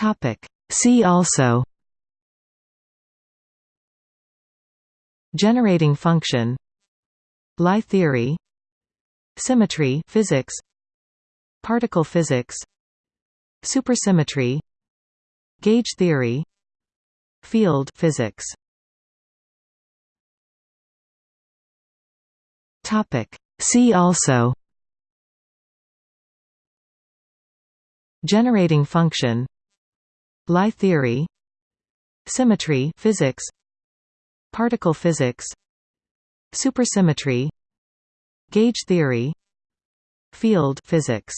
Topic. See also Generating function Lie theory Symmetry physics Particle physics Supersymmetry Gauge theory Field physics Topic See also Generating function Lie theory. Symmetry physics. Particle physics. Supersymmetry. Gauge theory. Field physics.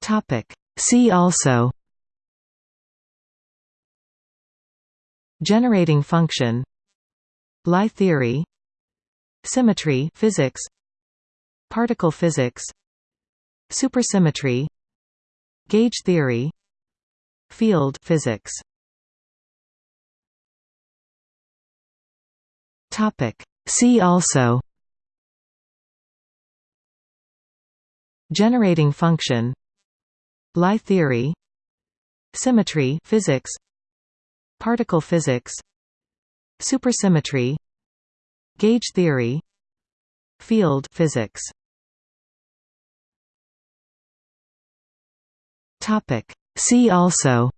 Topic. See also. Generating function. Lie theory. Symmetry physics. Particle physics Supersymmetry Gauge theory Field physics. Topic. See also. Generating function. Lie theory. Symmetry physics. Particle physics. Supersymmetry. Gauge theory. Field physics Topic. See also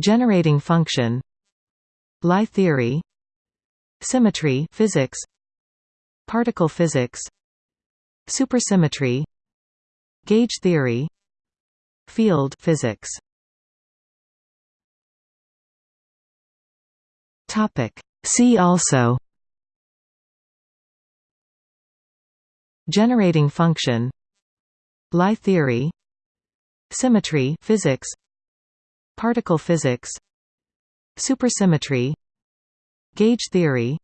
Generating function Lie theory Symmetry physics Particle physics Supersymmetry Gauge theory Field physics Topic. See also Generating function Lie theory. Symmetry physics. Particle physics. Supersymmetry. Gauge theory.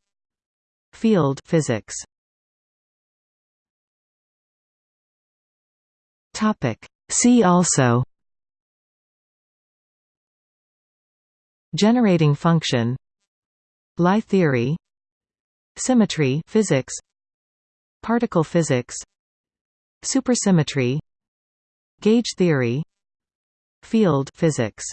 Field physics. Topic. See also. Generating function. Lie theory. Symmetry physics. Particle physics Supersymmetry Gauge theory Field physics